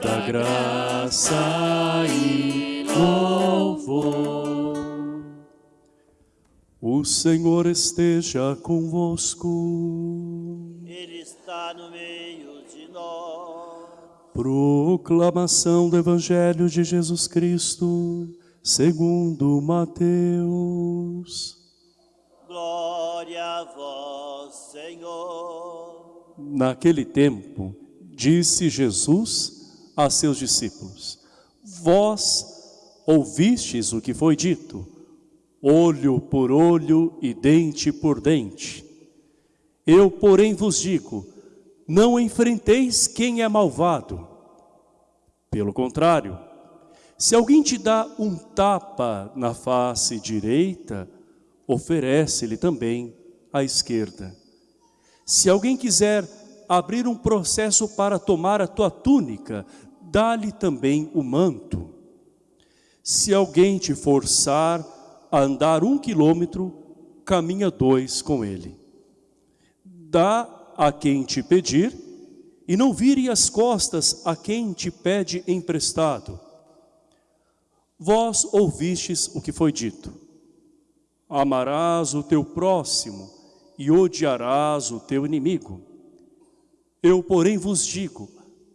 toda graça e louvor. O Senhor esteja convosco. Ele está no meio de nós. Proclamação do Evangelho de Jesus Cristo, segundo Mateus. Glória a vós, Senhor. Naquele tempo, disse Jesus a seus discípulos: Vós ouvistes o que foi dito, olho por olho e dente por dente. Eu, porém, vos digo: não enfrenteis quem é malvado. Pelo contrário, se alguém te dá um tapa na face direita, oferece-lhe também a esquerda. Se alguém quiser abrir um processo para tomar a tua túnica, dá-lhe também o manto. Se alguém te forçar a andar um quilômetro, caminha dois com ele. Dá a quem te pedir, e não vire as costas a quem te pede emprestado. Vós ouvistes o que foi dito. Amarás o teu próximo e odiarás o teu inimigo. Eu, porém, vos digo,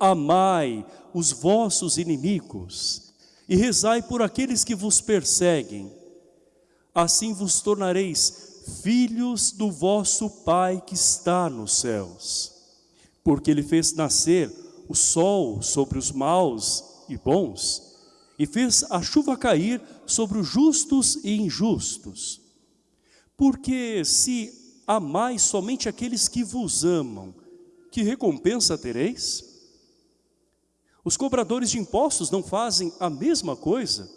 amai os vossos inimigos e rezai por aqueles que vos perseguem. Assim vos tornareis filhos do vosso Pai que está nos céus. Porque Ele fez nascer o sol sobre os maus e bons, e fez a chuva cair sobre os justos e injustos. Porque se amais somente aqueles que vos amam, que recompensa tereis? Os cobradores de impostos não fazem a mesma coisa?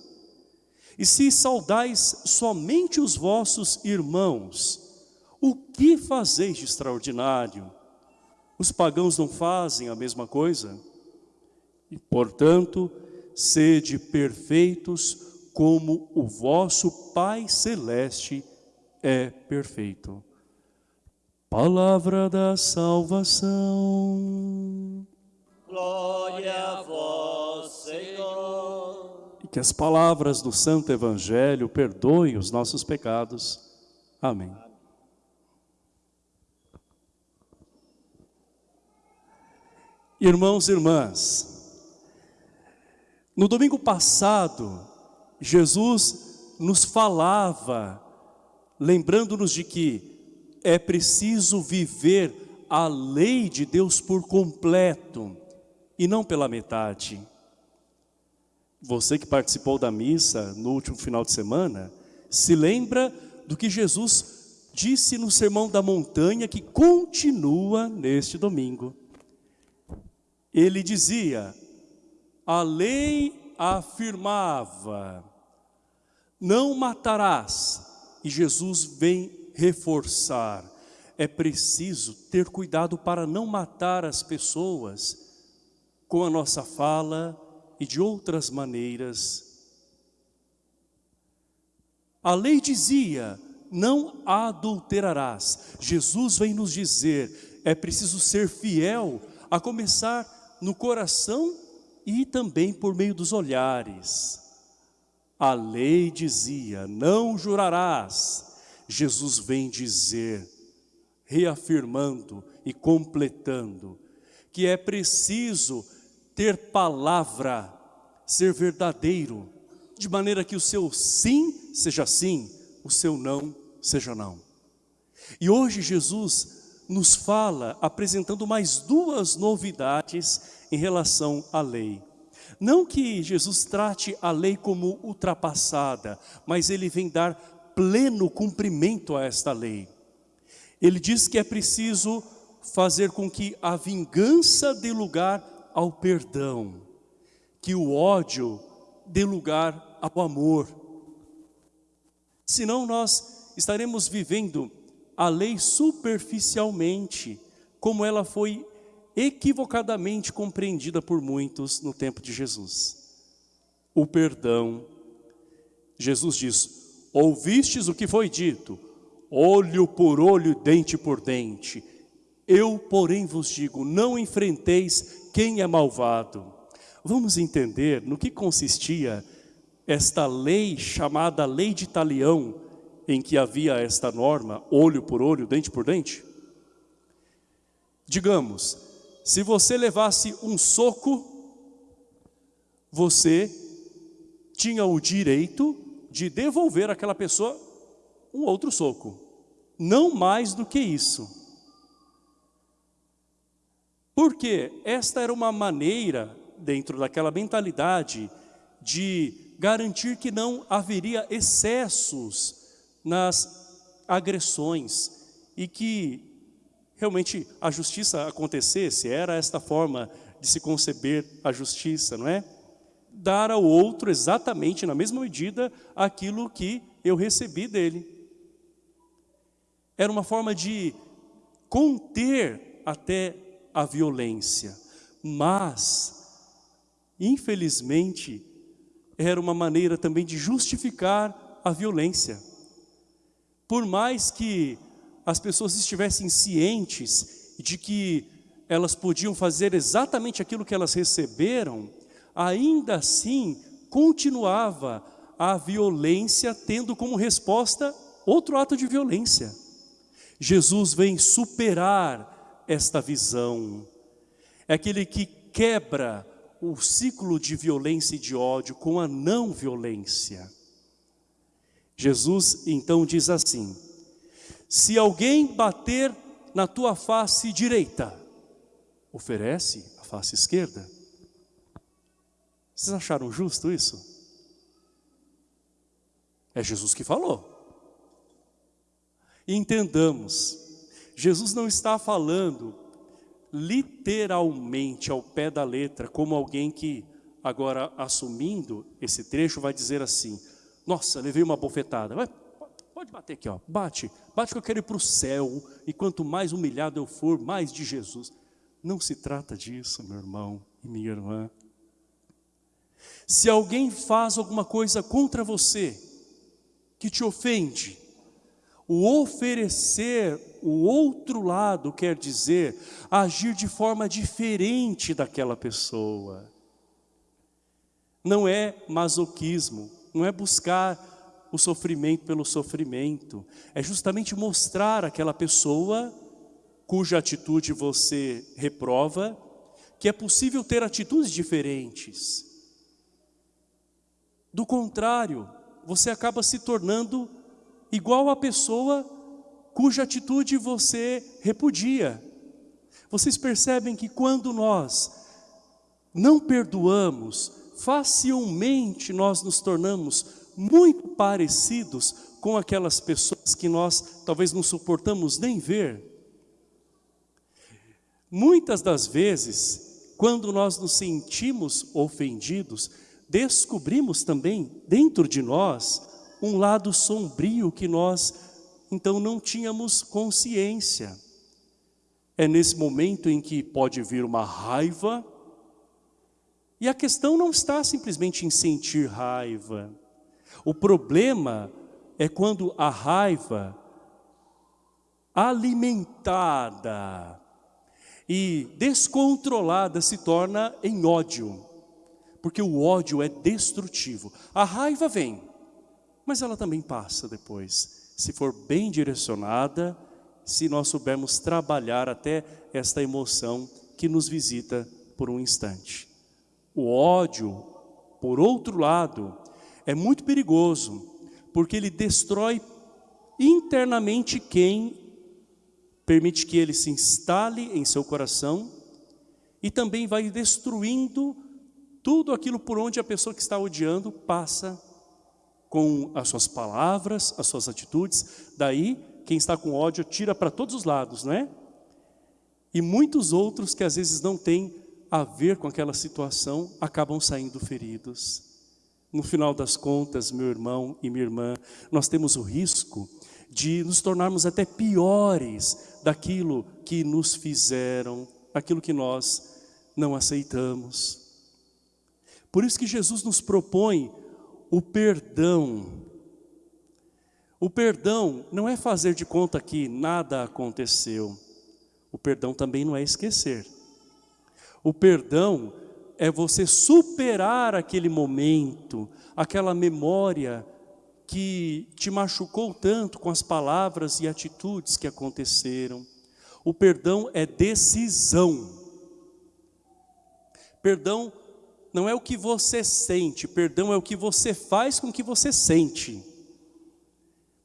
E se saudais somente os vossos irmãos, o que fazeis de extraordinário? Os pagãos não fazem a mesma coisa? E, portanto, sede perfeitos como o vosso Pai Celeste é perfeito. Palavra da salvação. Glória a vós, Senhor. E que as palavras do Santo Evangelho perdoem os nossos pecados. Amém. Irmãos e irmãs, no domingo passado, Jesus nos falava, lembrando-nos de que é preciso viver a lei de Deus por completo e não pela metade. Você que participou da missa no último final de semana, se lembra do que Jesus disse no Sermão da Montanha que continua neste domingo. Ele dizia, a lei afirmava, não matarás, e Jesus vem reforçar, é preciso ter cuidado para não matar as pessoas com a nossa fala e de outras maneiras. A lei dizia, não adulterarás. Jesus vem nos dizer, é preciso ser fiel, a começar no coração e também por meio dos olhares. A lei dizia, não jurarás. Jesus vem dizer, reafirmando e completando, que é preciso ter palavra, ser verdadeiro, de maneira que o seu sim seja sim, o seu não seja não. E hoje Jesus nos fala, apresentando mais duas novidades em relação à lei. Não que Jesus trate a lei como ultrapassada, mas ele vem dar pleno cumprimento a esta lei. Ele diz que é preciso fazer com que a vingança dê lugar ao perdão, que o ódio dê lugar ao amor. Senão nós estaremos vivendo a lei superficialmente, como ela foi equivocadamente compreendida por muitos no tempo de Jesus. O perdão. Jesus diz, ouvistes o que foi dito, olho por olho, dente por dente. Eu, porém, vos digo, não enfrenteis quem é malvado. Vamos entender no que consistia esta lei chamada lei de talião, em que havia esta norma, olho por olho, dente por dente? Digamos, se você levasse um soco, você tinha o direito de devolver àquela pessoa um outro soco. Não mais do que isso. Porque esta era uma maneira, dentro daquela mentalidade, de garantir que não haveria excessos nas agressões e que realmente a justiça acontecesse, era esta forma de se conceber a justiça, não é? Dar ao outro exatamente na mesma medida aquilo que eu recebi dele. Era uma forma de conter até a violência, mas, infelizmente, era uma maneira também de justificar a violência. Por mais que as pessoas estivessem cientes de que elas podiam fazer exatamente aquilo que elas receberam, ainda assim continuava a violência tendo como resposta outro ato de violência. Jesus vem superar esta visão. É aquele que quebra o ciclo de violência e de ódio com a não violência. Jesus então diz assim, se alguém bater na tua face direita, oferece a face esquerda. Vocês acharam justo isso? É Jesus que falou. entendamos, Jesus não está falando literalmente ao pé da letra, como alguém que agora assumindo esse trecho vai dizer assim, nossa, levei uma bofetada. Pode bater aqui, ó. bate. Bate que eu quero ir para o céu. E quanto mais humilhado eu for, mais de Jesus. Não se trata disso, meu irmão e minha irmã. Se alguém faz alguma coisa contra você, que te ofende, o oferecer o outro lado quer dizer agir de forma diferente daquela pessoa. Não é masoquismo, não é buscar o sofrimento pelo sofrimento, é justamente mostrar àquela pessoa cuja atitude você reprova, que é possível ter atitudes diferentes. Do contrário, você acaba se tornando igual à pessoa cuja atitude você repudia. Vocês percebem que quando nós não perdoamos, facilmente nós nos tornamos muito parecidos com aquelas pessoas que nós talvez não suportamos nem ver. Muitas das vezes, quando nós nos sentimos ofendidos, descobrimos também dentro de nós um lado sombrio que nós então não tínhamos consciência. É nesse momento em que pode vir uma raiva, e a questão não está simplesmente em sentir raiva. O problema é quando a raiva alimentada e descontrolada se torna em ódio. Porque o ódio é destrutivo. A raiva vem, mas ela também passa depois. Se for bem direcionada, se nós soubermos trabalhar até esta emoção que nos visita por um instante. O ódio, por outro lado, é muito perigoso, porque ele destrói internamente quem permite que ele se instale em seu coração e também vai destruindo tudo aquilo por onde a pessoa que está odiando passa com as suas palavras, as suas atitudes. Daí, quem está com ódio tira para todos os lados, não é? E muitos outros que às vezes não têm a ver com aquela situação acabam saindo feridos. No final das contas, meu irmão e minha irmã, nós temos o risco de nos tornarmos até piores daquilo que nos fizeram aquilo que nós não aceitamos. Por isso que Jesus nos propõe o perdão. O perdão não é fazer de conta que nada aconteceu. O perdão também não é esquecer. O perdão é você superar aquele momento, aquela memória que te machucou tanto com as palavras e atitudes que aconteceram. O perdão é decisão. Perdão não é o que você sente, perdão é o que você faz com o que você sente.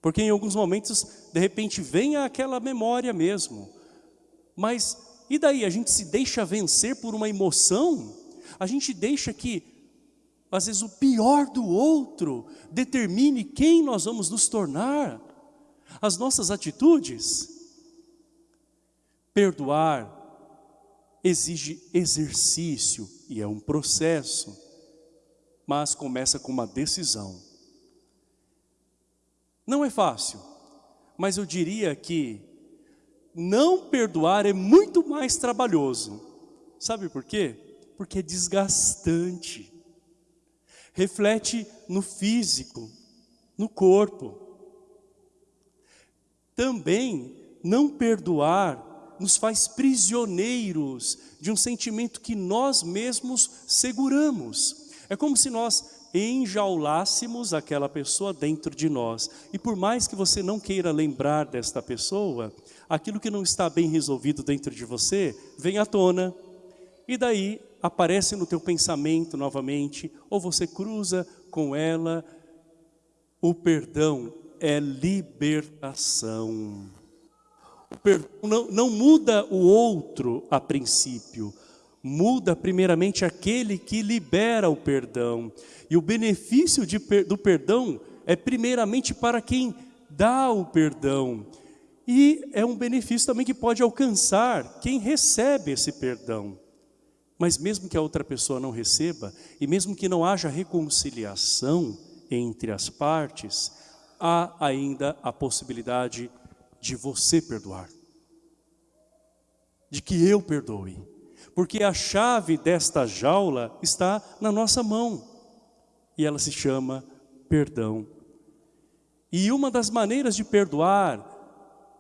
Porque em alguns momentos, de repente, vem aquela memória mesmo. Mas e daí? A gente se deixa vencer por uma emoção? A gente deixa que, às vezes, o pior do outro determine quem nós vamos nos tornar? As nossas atitudes? Perdoar exige exercício e é um processo, mas começa com uma decisão. Não é fácil, mas eu diria que não perdoar é muito mais trabalhoso. Sabe por quê? Porque é desgastante. Reflete no físico, no corpo. Também não perdoar nos faz prisioneiros de um sentimento que nós mesmos seguramos. É como se nós enjaulássemos aquela pessoa dentro de nós. E por mais que você não queira lembrar desta pessoa, aquilo que não está bem resolvido dentro de você, vem à tona. E daí aparece no teu pensamento novamente, ou você cruza com ela. O perdão é libertação perdão não, não muda o outro a princípio, muda primeiramente aquele que libera o perdão. E o benefício de, do perdão é primeiramente para quem dá o perdão. E é um benefício também que pode alcançar quem recebe esse perdão. Mas mesmo que a outra pessoa não receba, e mesmo que não haja reconciliação entre as partes, há ainda a possibilidade de você perdoar. De que eu perdoe. Porque a chave desta jaula está na nossa mão. E ela se chama perdão. E uma das maneiras de perdoar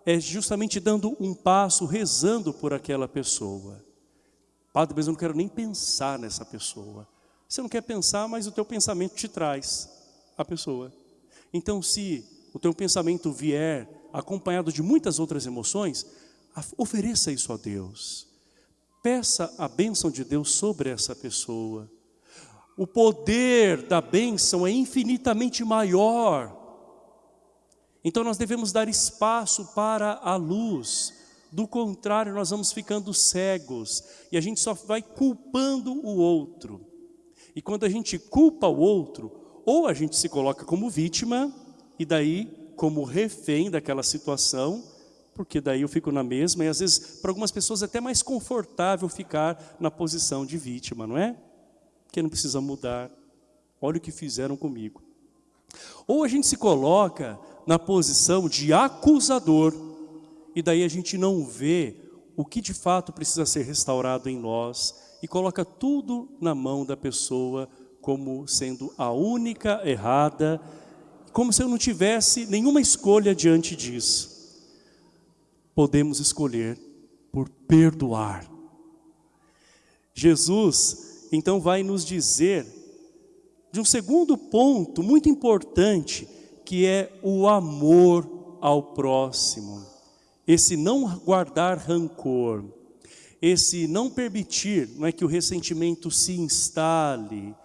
é justamente dando um passo, rezando por aquela pessoa. Padre, mas eu não quero nem pensar nessa pessoa. Você não quer pensar, mas o teu pensamento te traz a pessoa. Então, se o teu pensamento vier acompanhado de muitas outras emoções, ofereça isso a Deus. Peça a bênção de Deus sobre essa pessoa. O poder da bênção é infinitamente maior. Então nós devemos dar espaço para a luz. Do contrário, nós vamos ficando cegos e a gente só vai culpando o outro. E quando a gente culpa o outro, ou a gente se coloca como vítima, e daí como refém daquela situação, porque daí eu fico na mesma, e às vezes para algumas pessoas é até mais confortável ficar na posição de vítima, não é? Porque não precisa mudar. Olha o que fizeram comigo. Ou a gente se coloca na posição de acusador, e daí a gente não vê o que de fato precisa ser restaurado em nós, e coloca tudo na mão da pessoa como sendo a única errada, como se eu não tivesse nenhuma escolha diante disso. Podemos escolher por perdoar. Jesus, então, vai nos dizer de um segundo ponto muito importante, que é o amor ao próximo. Esse não guardar rancor, esse não permitir não é, que o ressentimento se instale,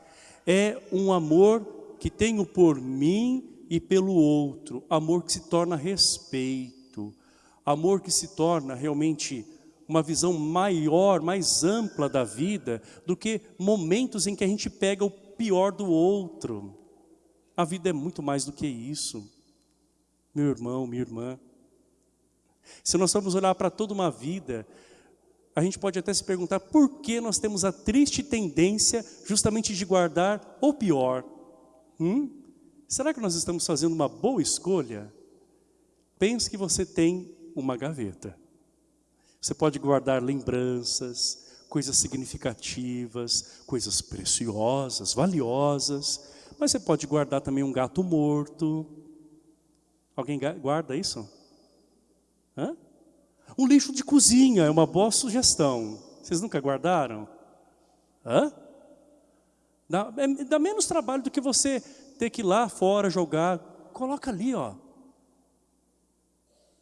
é um amor que tenho por mim e pelo outro, amor que se torna respeito, amor que se torna realmente uma visão maior, mais ampla da vida, do que momentos em que a gente pega o pior do outro. A vida é muito mais do que isso. Meu irmão, minha irmã. Se nós formos olhar para toda uma vida, a gente pode até se perguntar por que nós temos a triste tendência justamente de guardar o pior. Hum? Será que nós estamos fazendo uma boa escolha? Pense que você tem uma gaveta. Você pode guardar lembranças, coisas significativas, coisas preciosas, valiosas. Mas você pode guardar também um gato morto. Alguém guarda isso? Hã? Um lixo de cozinha é uma boa sugestão. Vocês nunca guardaram? Hã? Dá, é, dá menos trabalho do que você ter que ir lá fora jogar. Coloca ali, ó.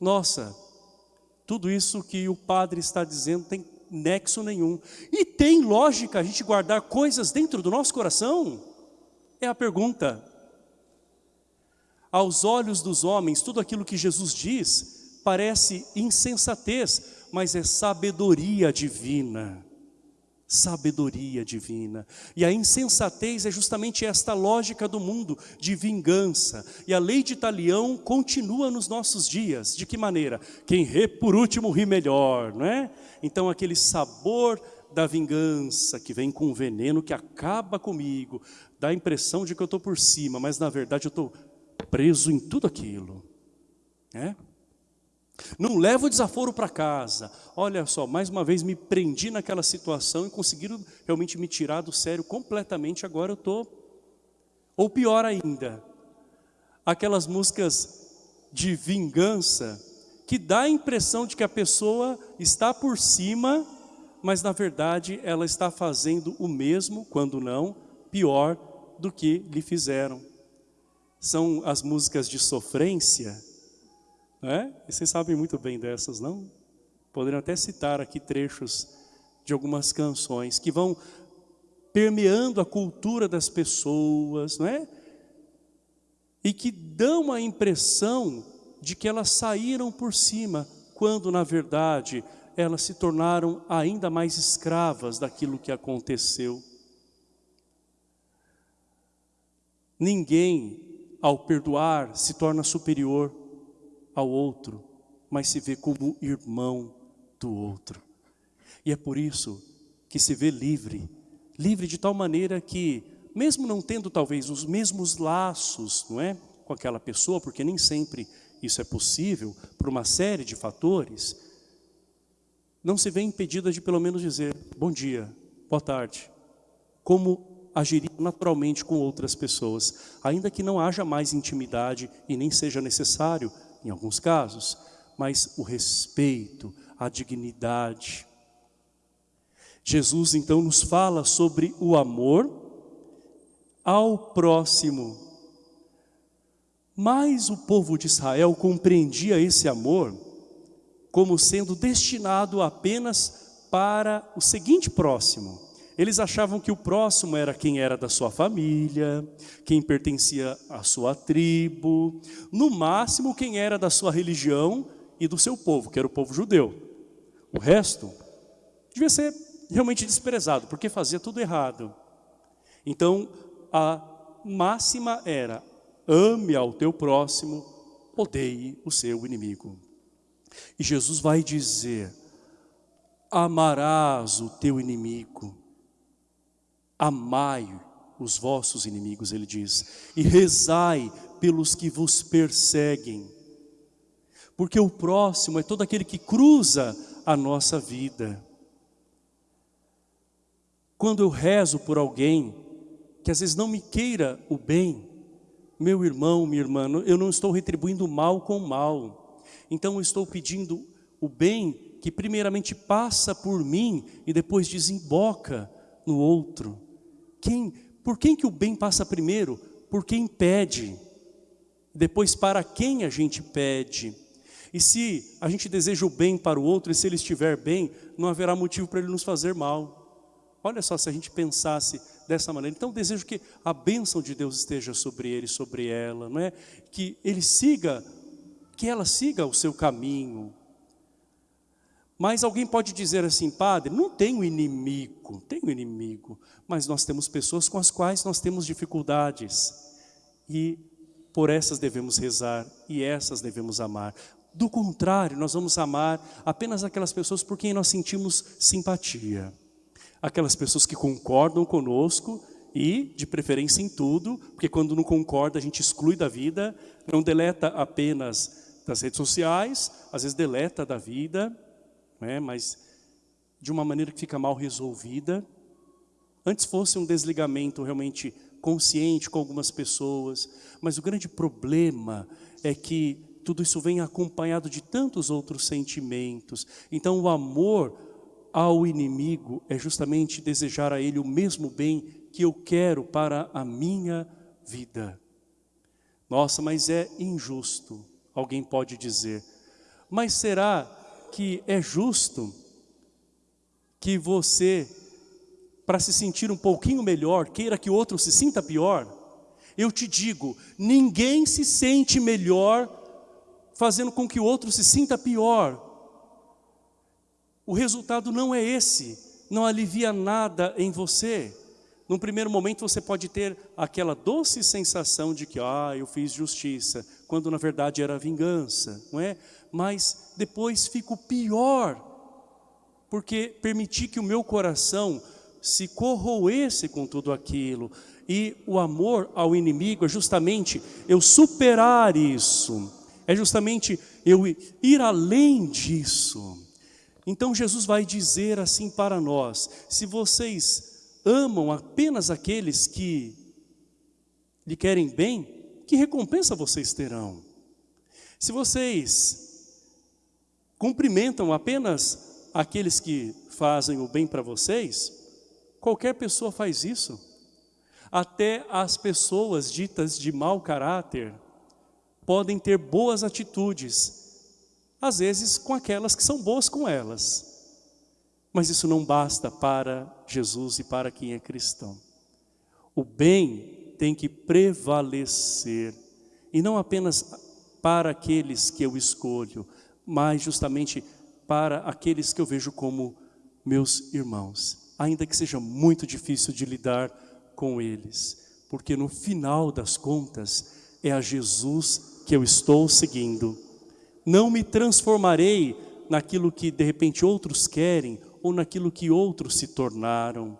Nossa, tudo isso que o padre está dizendo tem nexo nenhum. E tem lógica a gente guardar coisas dentro do nosso coração? É a pergunta. Aos olhos dos homens, tudo aquilo que Jesus diz parece insensatez, mas é sabedoria divina sabedoria divina. E a insensatez é justamente esta lógica do mundo de vingança. E a lei de Italião continua nos nossos dias. De que maneira? Quem rê por último ri melhor, não é? Então aquele sabor da vingança que vem com veneno que acaba comigo, dá a impressão de que eu estou por cima, mas na verdade eu estou preso em tudo aquilo. É? Não levo o desaforo para casa. Olha só, mais uma vez me prendi naquela situação e conseguiram realmente me tirar do sério completamente. Agora eu estou. Ou pior ainda, aquelas músicas de vingança que dá a impressão de que a pessoa está por cima, mas na verdade ela está fazendo o mesmo, quando não, pior do que lhe fizeram. São as músicas de sofrência é? E vocês sabem muito bem dessas, não? Poderiam até citar aqui trechos de algumas canções que vão permeando a cultura das pessoas, não é? E que dão a impressão de que elas saíram por cima, quando na verdade elas se tornaram ainda mais escravas daquilo que aconteceu. Ninguém, ao perdoar, se torna superior ao outro, mas se vê como irmão do outro. E é por isso que se vê livre, livre de tal maneira que, mesmo não tendo talvez os mesmos laços, não é, com aquela pessoa, porque nem sempre isso é possível, por uma série de fatores, não se vê impedida de pelo menos dizer bom dia, boa tarde, como agiria naturalmente com outras pessoas, ainda que não haja mais intimidade e nem seja necessário em alguns casos, mas o respeito, a dignidade. Jesus então nos fala sobre o amor ao próximo. Mas o povo de Israel compreendia esse amor como sendo destinado apenas para o seguinte próximo, eles achavam que o próximo era quem era da sua família, quem pertencia à sua tribo, no máximo quem era da sua religião e do seu povo, que era o povo judeu. O resto devia ser realmente desprezado, porque fazia tudo errado. Então, a máxima era, ame ao teu próximo, odeie o seu inimigo. E Jesus vai dizer, amarás o teu inimigo, Amai os vossos inimigos, ele diz, e rezai pelos que vos perseguem. Porque o próximo é todo aquele que cruza a nossa vida. Quando eu rezo por alguém que às vezes não me queira o bem, meu irmão, minha irmã, eu não estou retribuindo mal com mal. Então eu estou pedindo o bem que primeiramente passa por mim e depois desemboca no outro. Quem, por quem que o bem passa primeiro? Por quem pede. Depois para quem a gente pede. E se a gente deseja o bem para o outro, e se ele estiver bem, não haverá motivo para ele nos fazer mal. Olha só, se a gente pensasse dessa maneira. Então desejo que a bênção de Deus esteja sobre ele, sobre ela, não é? Que ele siga, que ela siga o seu caminho, mas alguém pode dizer assim, padre, não tenho inimigo, tenho inimigo, mas nós temos pessoas com as quais nós temos dificuldades. E por essas devemos rezar e essas devemos amar. Do contrário, nós vamos amar apenas aquelas pessoas por quem nós sentimos simpatia. Aquelas pessoas que concordam conosco e, de preferência em tudo, porque quando não concorda a gente exclui da vida, não deleta apenas das redes sociais, às vezes deleta da vida, né? mas de uma maneira que fica mal resolvida. Antes fosse um desligamento realmente consciente com algumas pessoas, mas o grande problema é que tudo isso vem acompanhado de tantos outros sentimentos. Então o amor ao inimigo é justamente desejar a ele o mesmo bem que eu quero para a minha vida. Nossa, mas é injusto, alguém pode dizer. Mas será que é justo que você, para se sentir um pouquinho melhor, queira que o outro se sinta pior? Eu te digo, ninguém se sente melhor fazendo com que o outro se sinta pior. O resultado não é esse, não alivia nada em você. Num primeiro momento você pode ter aquela doce sensação de que, ah, eu fiz justiça, quando na verdade era vingança, não é? Mas depois fico pior, porque permiti que o meu coração se corroesse com tudo aquilo. E o amor ao inimigo é justamente eu superar isso, é justamente eu ir além disso. Então Jesus vai dizer assim para nós, se vocês amam apenas aqueles que lhe querem bem, que recompensa vocês terão? Se vocês cumprimentam apenas aqueles que fazem o bem para vocês, qualquer pessoa faz isso. Até as pessoas ditas de mau caráter podem ter boas atitudes, às vezes com aquelas que são boas com elas. Mas isso não basta para Jesus e para quem é cristão. O bem tem que prevalecer, e não apenas para aqueles que eu escolho, mas justamente para aqueles que eu vejo como meus irmãos, ainda que seja muito difícil de lidar com eles, porque no final das contas é a Jesus que eu estou seguindo não me transformarei naquilo que de repente outros querem ou naquilo que outros se tornaram.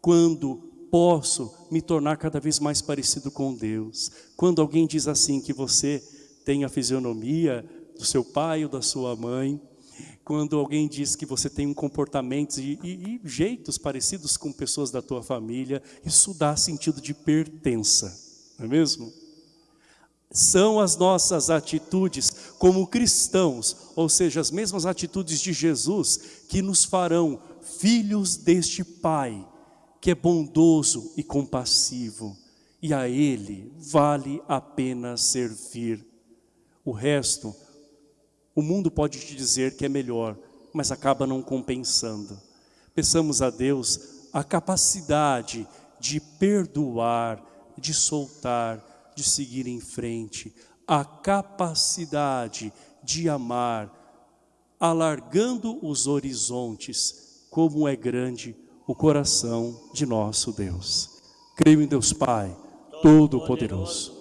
Quando posso me tornar cada vez mais parecido com Deus. Quando alguém diz assim que você tem a fisionomia do seu pai ou da sua mãe, quando alguém diz que você tem um comportamento e, e, e jeitos parecidos com pessoas da tua família, isso dá sentido de pertença, não é mesmo? são as nossas atitudes como cristãos, ou seja, as mesmas atitudes de Jesus, que nos farão filhos deste Pai, que é bondoso e compassivo, e a Ele vale a pena servir. O resto, o mundo pode te dizer que é melhor, mas acaba não compensando. Peçamos a Deus a capacidade de perdoar, de soltar, de seguir em frente, a capacidade de amar, alargando os horizontes, como é grande o coração de nosso Deus. Creio em Deus Pai, Todo-Poderoso,